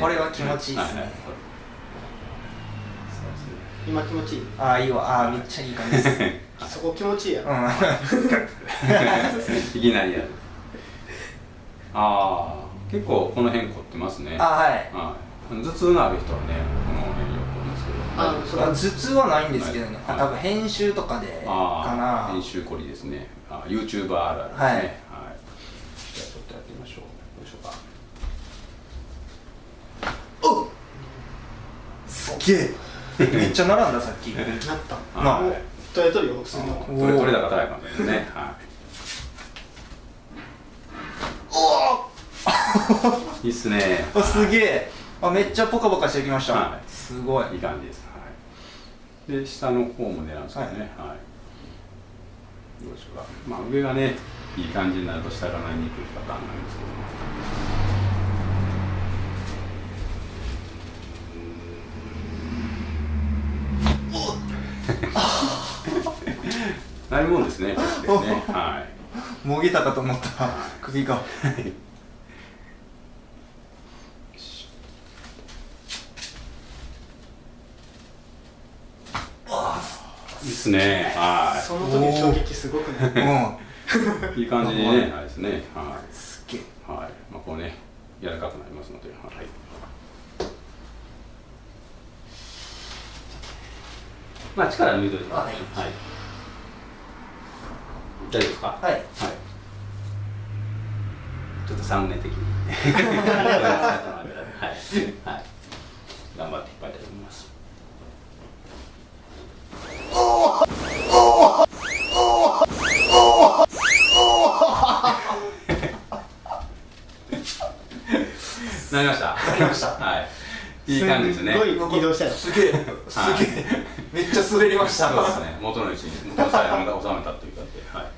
これは気持ちいいですね、今気持ちいい？ああいいわ。ああめっちゃいい感じです。そこ気持ちいいやろ、うん。いきなりやるああ結構この辺凝ってますね。あはい。はい。頭痛のある人はねこの辺よく凝るんですけど。あそう頭痛はないんですけどね、はい。多分編集とかでかあな。あ編集凝りですね。あ YouTuber あるあるですね。はい。はい、じゃあちょっとやってみましょう。どうしようか。すげえ。めっちゃ並んださっき。なった。なあはい。取れとるよ普通の。あーそれ取れ高高いかもしれないですね。はいいいっすねあすげえあめっちゃポカポカしてきました、はいすごいいい感じです。はい。で、下の方も狙うんですけどね。はい。どうでしょうか。まあ、上がね、いい感じになると下がなりにくいパターンなんですけども。ないもんですね。ね。はい。もげたかと思った首がいいっすね。はその時の衝撃すごくねうんい。いい感じにね、あれですね。はすっげえい。はい。まあ、こうね、柔らかくなりますので。はい。まあ、力抜いといてください。はいはい。大丈夫ですか？はいはい。ちょっとサムネ的に。はい。はい。なりました。なりました。はい。いい感じですね。すごい移動したすげえ。すげえ、めっちゃ滑りました。そうですね。元の位置に元の財布が収めたという感じで、は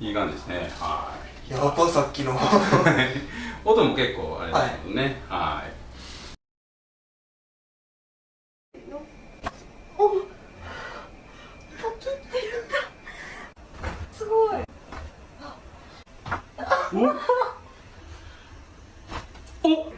い、いい感じですね。はいやっぱさっきの。音も結構あれですけどね。はい。すごい。おっ